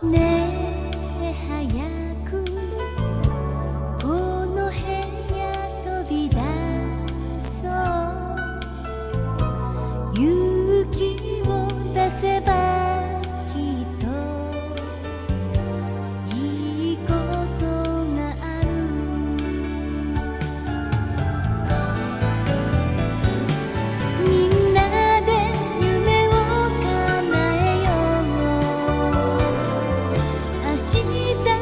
내 你的